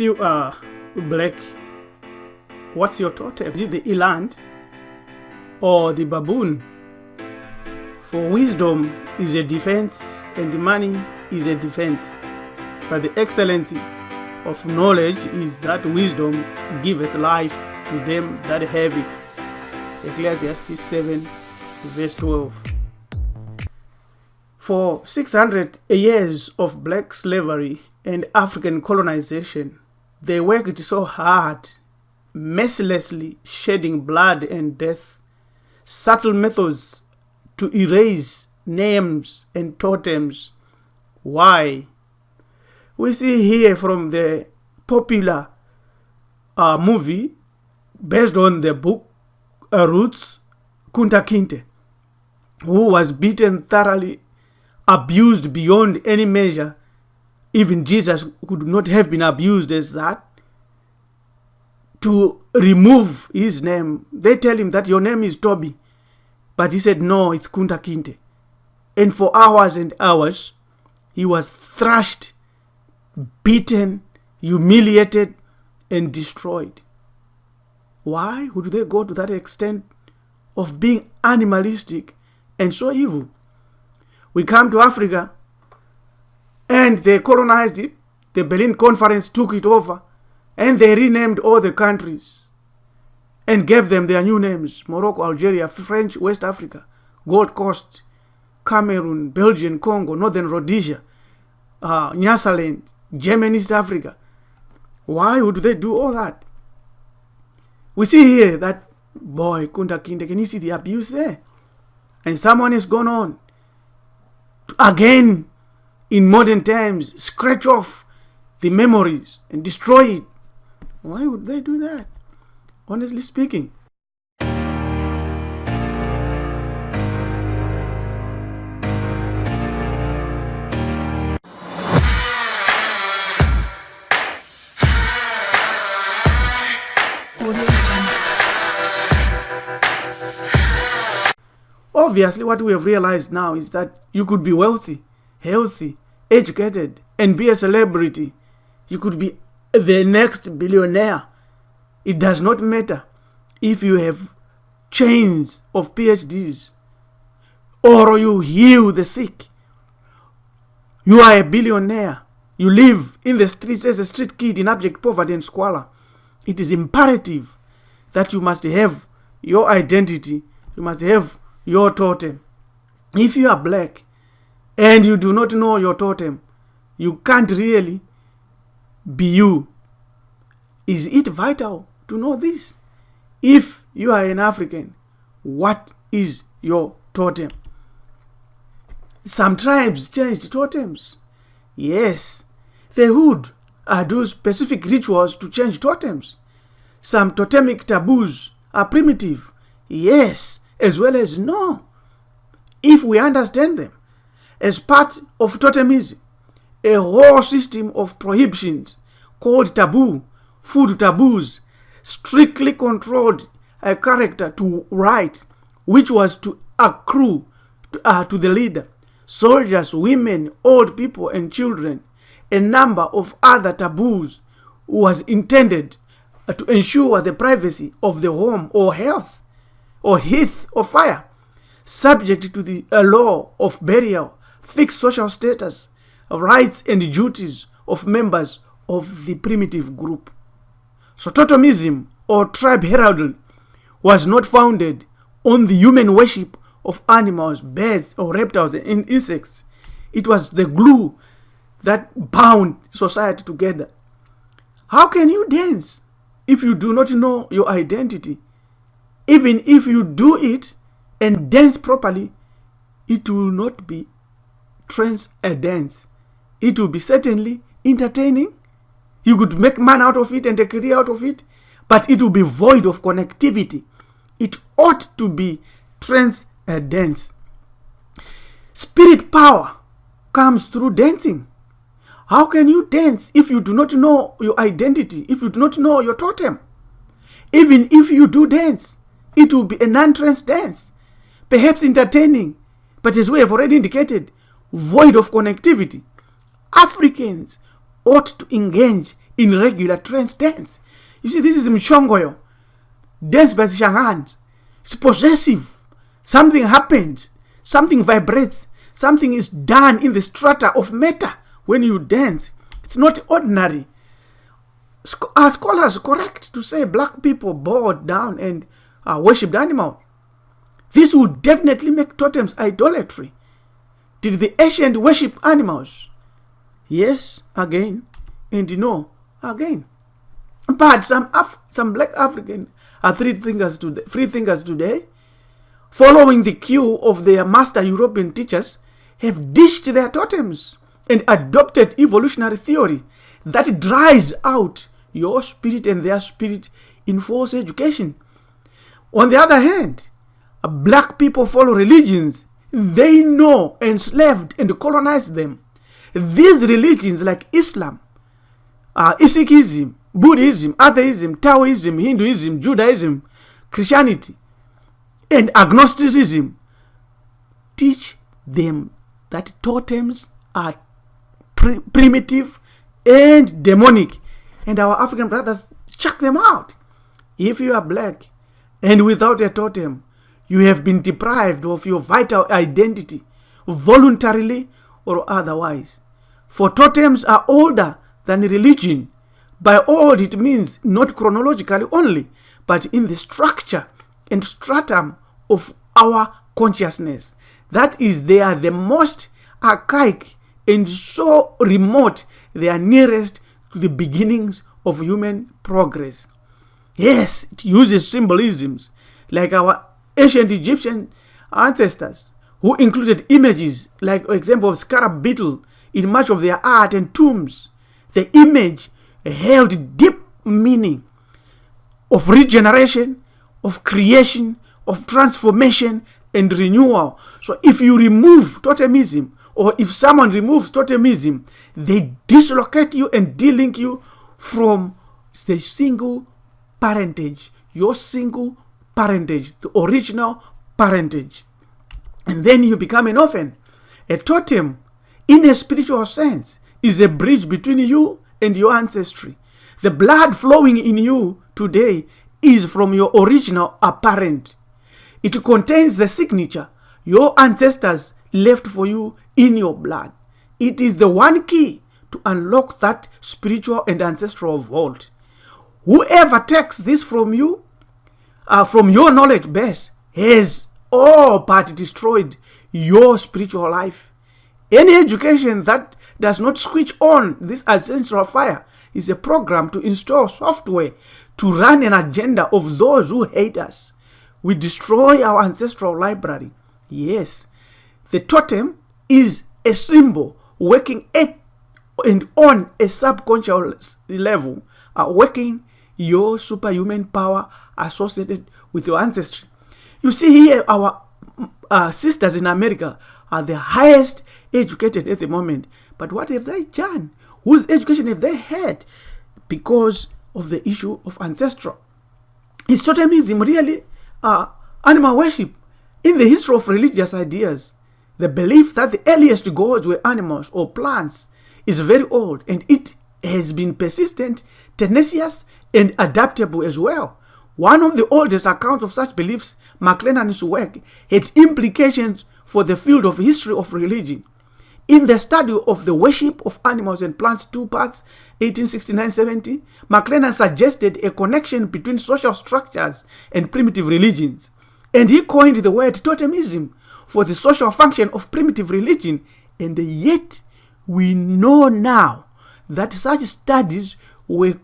you are black, what's your totem? Is it the eland or the baboon? For wisdom is a defense and money is a defense. But the excellency of knowledge is that wisdom giveth life to them that have it. Ecclesiastes 7 verse 12. For 600 years of black slavery and African colonization, they worked so hard, mercilessly shedding blood and death, subtle methods to erase names and totems. Why? We see here from the popular uh, movie based on the book uh, Roots, Kunta Kinte, who was beaten thoroughly, abused beyond any measure. Even Jesus could not have been abused as that. To remove his name, they tell him that your name is Toby. But he said, no, it's Kunta Kinte. And for hours and hours, he was thrashed, beaten, humiliated, and destroyed. Why would they go to that extent of being animalistic and so evil? We come to Africa and they colonized it. The Berlin Conference took it over and they renamed all the countries and gave them their new names Morocco, Algeria, French, West Africa, Gold Coast, Cameroon, Belgium, Congo, Northern Rhodesia, uh, Nyasaland, German East Africa. Why would they do all that? We see here that boy, Kunta Kinte, can you see the abuse there? And someone has gone on again, in modern times, scratch off the memories and destroy it. Why would they do that? Honestly speaking. Obviously, what we have realized now is that you could be wealthy, healthy, educated, and be a celebrity. You could be the next billionaire. It does not matter if you have chains of PhDs or you heal the sick. You are a billionaire. You live in the streets as a street kid in abject poverty and squalor. It is imperative that you must have your identity. You must have your totem. If you are black and you do not know your totem, you can't really be you. Is it vital to know this? If you are an African, what is your totem? Some tribes changed totems. Yes, they would uh, do specific rituals to change totems. Some totemic taboos are primitive. Yes, as well as no. If we understand them as part of totemism, a whole system of prohibitions called taboo, food taboos, strictly controlled a character to right, which was to accrue to, uh, to the leader, soldiers, women, old people, and children, a number of other taboos was intended uh, to ensure the privacy of the home or health or heath or fire, subject to the uh, law of burial, fixed social status, rights and duties of members of the primitive group. So totemism or tribe heraldry was not founded on the human worship of animals, birds, or reptiles and insects. It was the glue that bound society together. How can you dance if you do not know your identity? Even if you do it and dance properly, it will not be trance a dance. It will be certainly entertaining. You could make man out of it and a career out of it, but it will be void of connectivity. It ought to be trance a dance. Spirit power comes through dancing. How can you dance if you do not know your identity, if you do not know your totem? Even if you do dance, it will be a non-trance dance, perhaps entertaining, but as we have already indicated, void of connectivity. Africans ought to engage in regular trance dance. You see, this is Muchongoyo. Dance by the. It's possessive. Something happens. Something vibrates. Something is done in the strata of matter when you dance. It's not ordinary. Are scholars correct to say black people bowed down and uh, worshipped animals? This would definitely make totems idolatry. Did the ancient worship animals? Yes, again, and no, again. But some Af some black African are three thinkers today, free thinkers today, following the cue of their master European teachers, have dished their totems and adopted evolutionary theory that dries out your spirit and their spirit in forced education. On the other hand, black people follow religions they know enslaved and colonized them. These religions like Islam, uh, Sikhism, Buddhism, Atheism, Taoism, Hinduism, Judaism, Christianity, and agnosticism teach them that totems are primitive and demonic and our African brothers chuck them out. If you are black and without a totem, you have been deprived of your vital identity, voluntarily or otherwise. For totems are older than religion. By old, it means not chronologically only, but in the structure and stratum of our consciousness. That is, they are the most archaic and so remote, they are nearest to the beginnings of human progress. Yes, it uses symbolisms like our ancient Egyptian ancestors who included images like example of scarab beetle in much of their art and tombs. The image held deep meaning of regeneration, of creation, of transformation and renewal. So if you remove totemism or if someone removes totemism, they dislocate you and delink you from the single parentage, your single parentage, the original parentage. And then you become an orphan. A totem, in a spiritual sense, is a bridge between you and your ancestry. The blood flowing in you today is from your original apparent. It contains the signature your ancestors left for you in your blood. It is the one key to unlock that spiritual and ancestral vault. Whoever takes this from you, uh, from your knowledge base, has all but destroyed your spiritual life. Any education that does not switch on this ancestral fire is a program to install software to run an agenda of those who hate us. We destroy our ancestral library. Yes, the totem is a symbol working at and on a subconscious level, uh, working your superhuman power associated with your ancestry. You see here, our uh, sisters in America are the highest educated at the moment. But what have they done? Whose education have they had? Because of the issue of ancestral. Is totemism really uh, animal worship? In the history of religious ideas, the belief that the earliest gods were animals or plants is very old and it has been persistent, tenacious, and adaptable as well. One of the oldest accounts of such beliefs, McLennan's work, had implications for the field of history of religion. In the study of the worship of animals and plants, two parts, 1869-70, McLennan suggested a connection between social structures and primitive religions. And he coined the word totemism for the social function of primitive religion. And yet, we know now that such studies were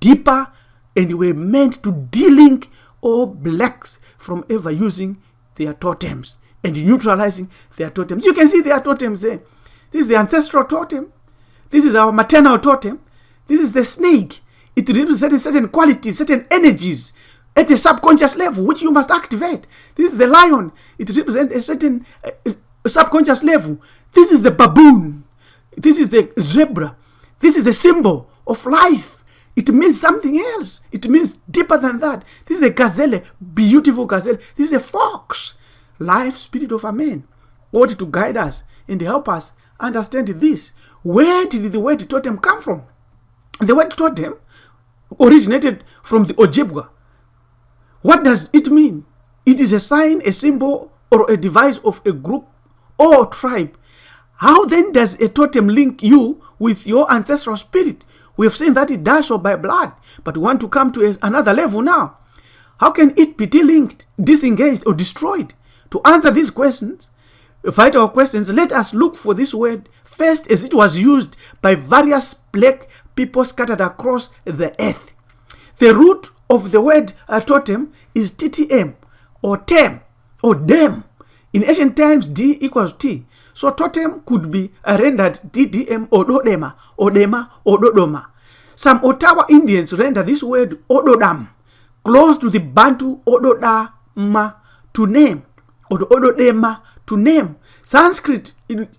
deeper and were meant to delink all blacks from ever using their totems and neutralizing their totems. You can see their totems there. This is the ancestral totem. This is our maternal totem. This is the snake. It represents certain qualities, certain energies at a subconscious level, which you must activate. This is the lion. It represents a certain uh, subconscious level. This is the baboon. This is the zebra. This is a symbol of life. It means something else. It means deeper than that. This is a gazelle, beautiful gazelle. This is a fox. Life spirit of a man ought to guide us and help us understand this. Where did the word totem come from? The word totem originated from the Ojibwa. What does it mean? It is a sign, a symbol, or a device of a group or tribe. How then does a totem link you with your ancestral spirit? We have seen that it does so by blood, but we want to come to another level now. How can it be delinked, disengaged, or destroyed? To answer these questions, vital questions, let us look for this word first as it was used by various black people scattered across the earth. The root of the word uh, totem is TTM or tem or dem. In ancient times, D equals T. So totem could be rendered DDM or dodema or dema or dodoma. Some Ottawa Indians render this word ododam, close to the Bantu ododama to name or ododema to name. Sanskrit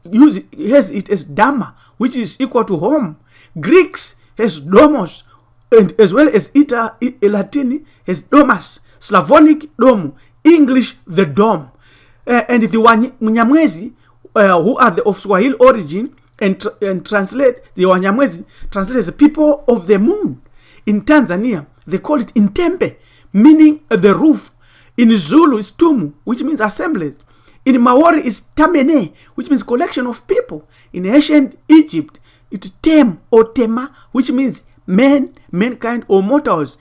use, has it as dhamma, which is equal to home. Greeks has domos, and as well as Ita, Latin has domus. Slavonic dom, English the dome. Uh, and the Wanyamwezi, uh, who are the, of Swahili origin, and, and translate the Wanyamwezi, translate as people of the moon. In Tanzania, they call it Intembe, meaning the roof. In Zulu, it's Tumu, which means assembly. In Maori, it's Tamene, which means collection of people. In ancient Egypt, it's Tem or Tema, which means men, mankind, or mortals.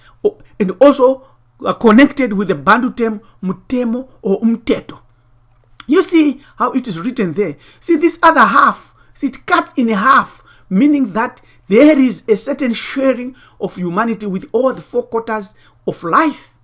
And also uh, connected with the Bantu term Mutemo or Umteto. You see how it is written there. See this other half, see it cuts in half, meaning that there is a certain sharing of humanity with all the four quarters of life.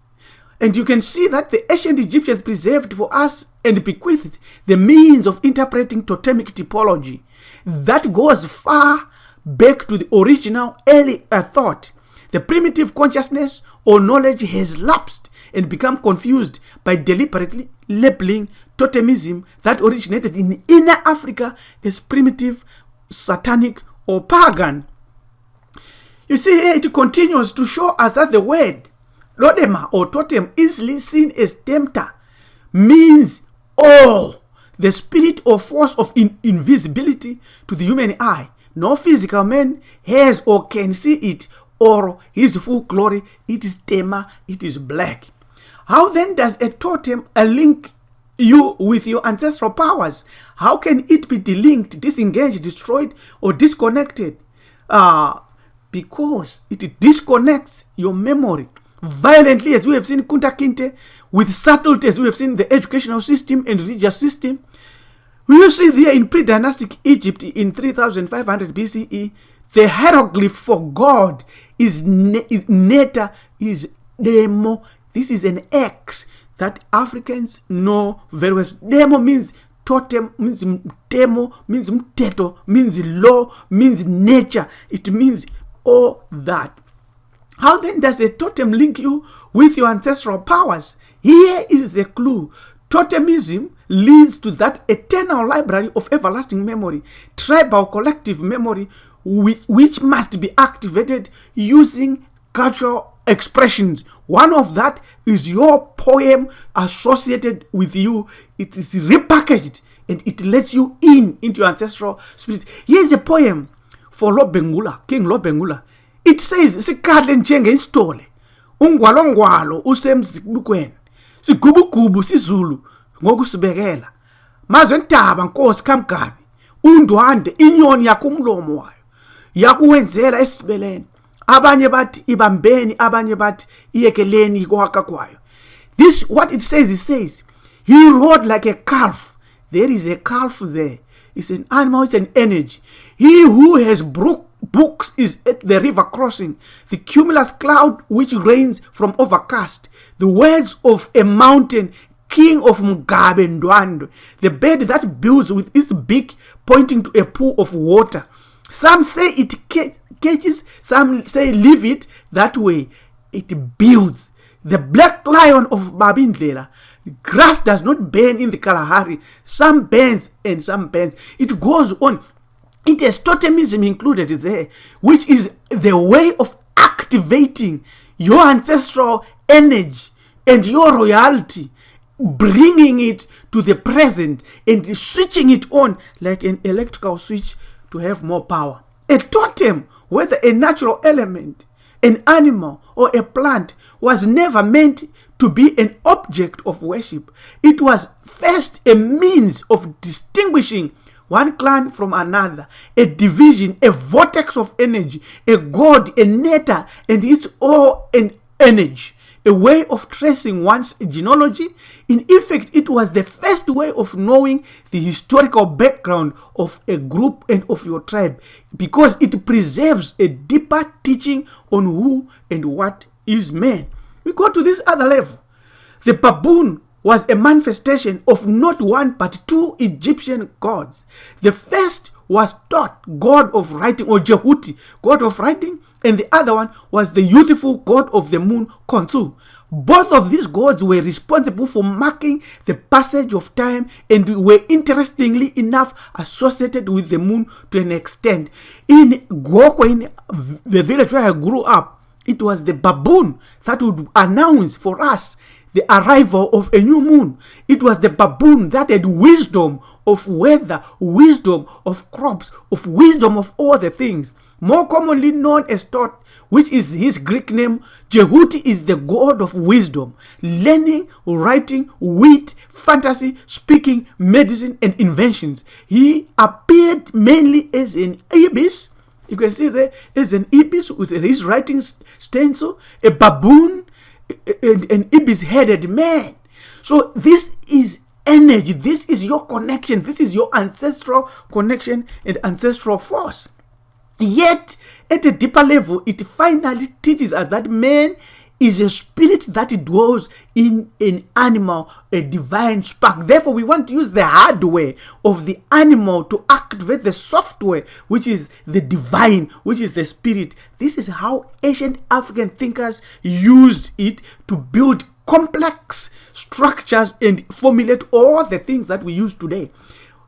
And you can see that the ancient Egyptians preserved for us and bequeathed the means of interpreting totemic typology that goes far back to the original early thought. The primitive consciousness or knowledge has lapsed and become confused by deliberately labeling totemism that originated in inner Africa as primitive, satanic, or pagan. You see here it continues to show us that the word Lodema or totem, easily seen as tempter, means all the spirit or force of in invisibility to the human eye. No physical man has or can see it or his full glory. It is tema, it is black. How then does a totem a link you with your ancestral powers? How can it be delinked, disengaged, destroyed, or disconnected? Uh, because it disconnects your memory violently, as we have seen Kunta Kinte, with subtlety, as we have seen the educational system and religious system. We see there in pre-dynastic Egypt in 3500 BCE, the hieroglyph for God is, is neta, is demo. This is an X that Africans know very well. Demo means totem, means demo, means mteto, means law, means nature. It means all that. How then does a totem link you with your ancestral powers? Here is the clue. Totemism leads to that eternal library of everlasting memory, tribal collective memory, which must be activated using cultural expressions. One of that is your poem associated with you. It is repackaged and it lets you in into your ancestral spirit. Here's a poem for Lobengula, King Lobengula. it says sikadle njengesitole ungwalongwalo usemzibukweni sigubugubu sizulu ngokusibekela mazwe ntaba nkosi kamgabi undwande inyoni yakho umlomo wayo yakuwenzela esibeleni abanye bathi ibambeni abanye bathi iyekeleni ikwaka kwayo this what it says it says he rode like a calf. There is a calf there. It's an animal it's an energy. He who has broke books is at the river crossing, the cumulus cloud which rains from overcast, the words of a mountain, king of Mugabe Ndwando, the bird that builds with its beak pointing to a pool of water. Some say it catches, some say leave it that way. It builds. The black lion of Babindlela. Grass does not burn in the Kalahari. Some burns and some burns. It goes on. It has totemism included there, which is the way of activating your ancestral energy and your royalty, bringing it to the present and switching it on like an electrical switch to have more power. A totem, whether a natural element, an animal, or a plant, was never meant to be an object of worship. It was first a means of distinguishing one clan from another, a division, a vortex of energy, a god, a nether, and its all an energy a way of tracing one's genealogy. In effect, it was the first way of knowing the historical background of a group and of your tribe because it preserves a deeper teaching on who and what is man. We go to this other level. The baboon was a manifestation of not one but two Egyptian gods. The first was Thoth, god of writing, or Jehuti, god of writing, and the other one was the youthful god of the moon, Khonsu. Both of these gods were responsible for marking the passage of time and were interestingly enough associated with the moon to an extent. In Goko, in the village where I grew up, it was the baboon that would announce for us the arrival of a new moon. It was the baboon that had wisdom of weather, wisdom of crops, of wisdom of all the things. More commonly known as Thoth, which is his Greek name, Jehuti is the god of wisdom, learning, writing, wit, fantasy, speaking, medicine, and inventions. He appeared mainly as an ibis. You can see there as an ibis with his writing stencil, a baboon, an ibis headed man. So this is energy. This is your connection. This is your ancestral connection and ancestral force. Yet, at a deeper level, it finally teaches us that man is a spirit that dwells in an animal, a divine spark. Therefore, we want to use the hardware of the animal to activate the software, which is the divine, which is the spirit. This is how ancient African thinkers used it to build complex structures and formulate all the things that we use today,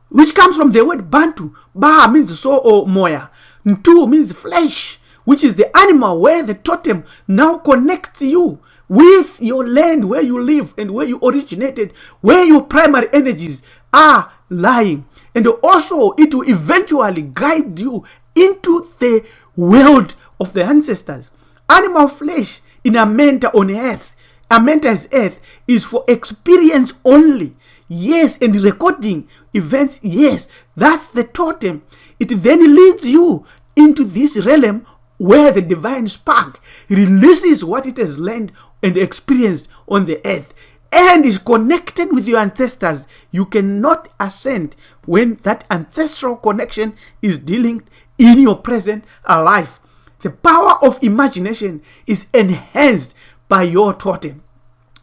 which comes from the word Bantu. Ba means so or moya. Ntu means flesh which is the animal where the totem now connects you with your land where you live and where you originated, where your primary energies are lying. And also, it will eventually guide you into the world of the ancestors. Animal flesh in a Amenta on earth, Amenta's earth, is for experience only. Yes, and recording events, yes, that's the totem. It then leads you into this realm where the divine spark releases what it has learned and experienced on the earth and is connected with your ancestors. You cannot ascend when that ancestral connection is dealing in your present life. The power of imagination is enhanced by your totem.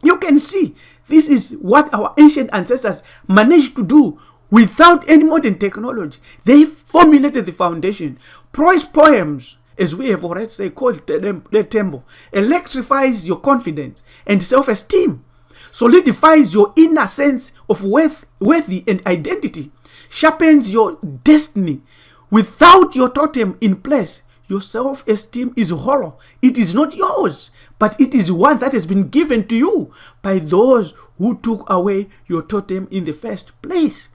You can see this is what our ancient ancestors managed to do without any modern technology. They formulated the foundation. Prose poems as we have already called the temple, electrifies your confidence and self-esteem, solidifies your inner sense of worth, worthy and identity, sharpens your destiny. Without your totem in place, your self-esteem is hollow. It is not yours, but it is one that has been given to you by those who took away your totem in the first place.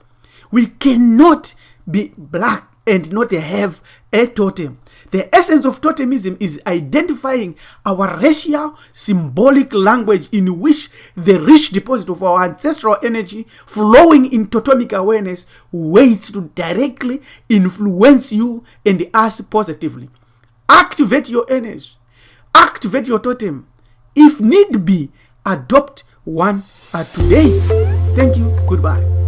We cannot be black and not have a totem. The essence of totemism is identifying our racial symbolic language in which the rich deposit of our ancestral energy flowing in totemic awareness waits to directly influence you and us positively. Activate your energy. Activate your totem. If need be, adopt one today. Thank you. Goodbye.